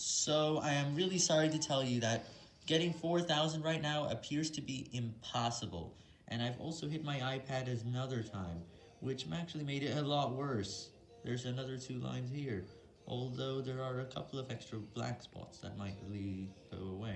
So I am really sorry to tell you that getting 4,000 right now appears to be impossible, and I've also hit my iPad another time, which actually made it a lot worse. There's another two lines here, although there are a couple of extra black spots that might lead.